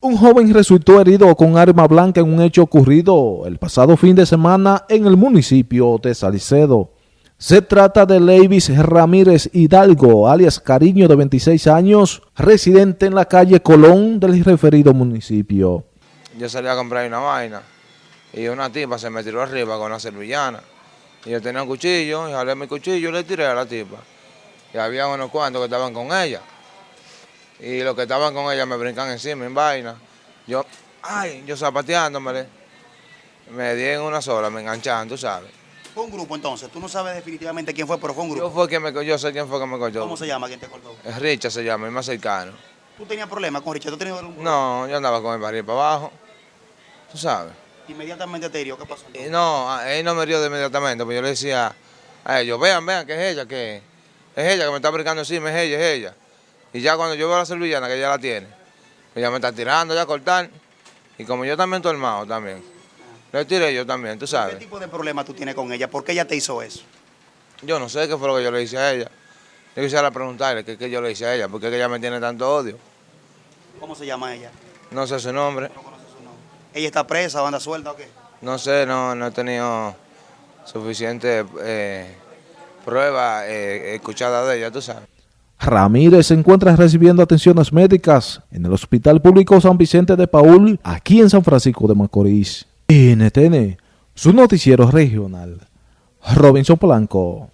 Un joven resultó herido con arma blanca en un hecho ocurrido el pasado fin de semana en el municipio de Salicedo. Se trata de Leivis Ramírez Hidalgo, alias Cariño de 26 años, residente en la calle Colón del referido municipio. Yo salí a comprar una vaina y una tipa se me tiró arriba con una servillana. Y yo tenía un cuchillo, y jalé mi cuchillo y le tiré a la tipa. Y había unos cuantos que estaban con ella y los que estaban con ella me brincan encima en vaina. Yo, ay, yo zapateándomele, me di en una sola, me enganchaban, tú sabes. Fue un grupo entonces, tú no sabes definitivamente quién fue, pero fue un grupo. Yo, fue quien me, yo sé quién fue que me cortó. ¿Cómo se llama quien te cortó? Es Richard se llama, el más cercano. ¿Tú tenías problemas con Richard? ¿Tú tenías algún problema? No, yo andaba con el barril para abajo, tú sabes. Inmediatamente te hirió, ¿qué pasó? Y no, él no me dio de inmediatamente, pues yo le decía a ellos, vean, vean, que es ella, que es ella que me está brincando encima, es ella, es ella. Y ya cuando yo veo la servillana, que ella la tiene, ella me está tirando ya a cortar. Y como yo también estoy armado también, le tiré yo también, tú sabes. ¿Qué tipo de problema tú tienes con ella? ¿Por qué ella te hizo eso? Yo no sé qué fue lo que yo le hice a ella. Yo quisiera preguntarle qué, qué yo le hice a ella, porque ella me tiene tanto odio. ¿Cómo se llama ella? No sé su nombre. No conoces su nombre. ¿Ella está presa o anda suelta o qué? No sé, no, no he tenido suficiente eh, prueba eh, escuchada de ella, tú sabes. Ramírez se encuentra recibiendo atenciones médicas en el Hospital Público San Vicente de Paul, aquí en San Francisco de Macorís. NTN, su noticiero regional. Robinson Polanco.